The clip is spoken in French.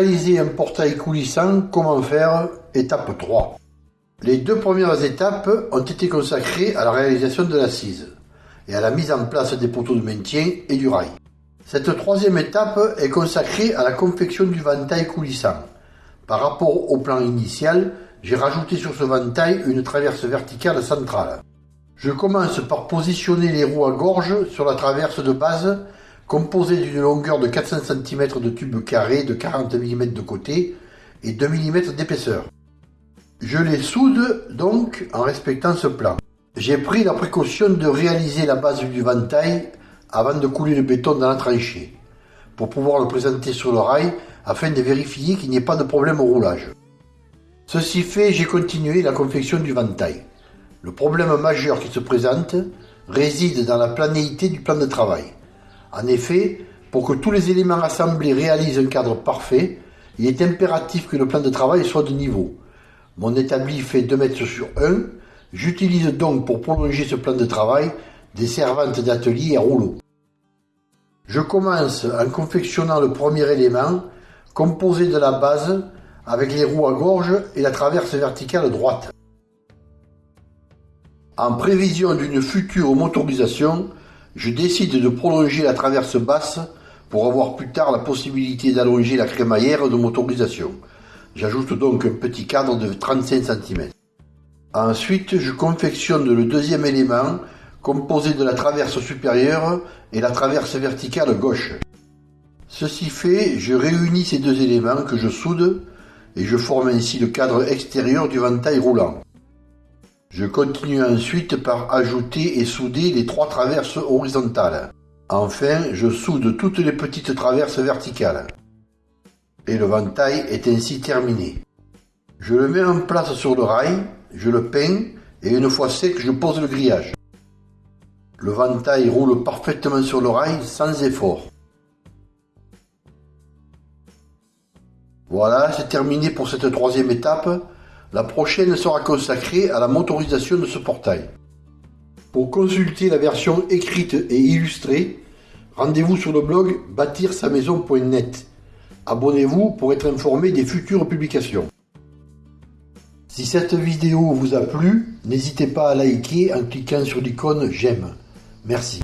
réaliser un portail coulissant, comment faire Étape 3. Les deux premières étapes ont été consacrées à la réalisation de l'assise et à la mise en place des poteaux de maintien et du rail. Cette troisième étape est consacrée à la confection du ventail coulissant. Par rapport au plan initial, j'ai rajouté sur ce ventail une traverse verticale centrale. Je commence par positionner les roues à gorge sur la traverse de base composée d'une longueur de 400 cm de tube carré de 40 mm de côté et 2 mm d'épaisseur. Je les soude donc en respectant ce plan. J'ai pris la précaution de réaliser la base du ventail avant de couler le béton dans la tranchée, pour pouvoir le présenter sur le rail afin de vérifier qu'il n'y ait pas de problème au roulage. Ceci fait, j'ai continué la confection du ventail. Le problème majeur qui se présente réside dans la planéité du plan de travail. En effet, pour que tous les éléments assemblés réalisent un cadre parfait, il est impératif que le plan de travail soit de niveau. Mon établi fait 2 mètres sur 1. J'utilise donc pour prolonger ce plan de travail des servantes d'atelier à rouleau. Je commence en confectionnant le premier élément, composé de la base, avec les roues à gorge et la traverse verticale droite. En prévision d'une future motorisation, je décide de prolonger la traverse basse pour avoir plus tard la possibilité d'allonger la crémaillère de motorisation. J'ajoute donc un petit cadre de 35 cm. Ensuite, je confectionne le deuxième élément composé de la traverse supérieure et la traverse verticale gauche. Ceci fait, je réunis ces deux éléments que je soude et je forme ainsi le cadre extérieur du ventail roulant. Je continue ensuite par ajouter et souder les trois traverses horizontales. Enfin, je soude toutes les petites traverses verticales et le ventail est ainsi terminé. Je le mets en place sur le rail, je le peins et une fois sec, je pose le grillage. Le ventail roule parfaitement sur le rail sans effort. Voilà, c'est terminé pour cette troisième étape. La prochaine sera consacrée à la motorisation de ce portail. Pour consulter la version écrite et illustrée, rendez-vous sur le blog bâtir-sa-maison.net. Abonnez-vous pour être informé des futures publications. Si cette vidéo vous a plu, n'hésitez pas à liker en cliquant sur l'icône j'aime. Merci.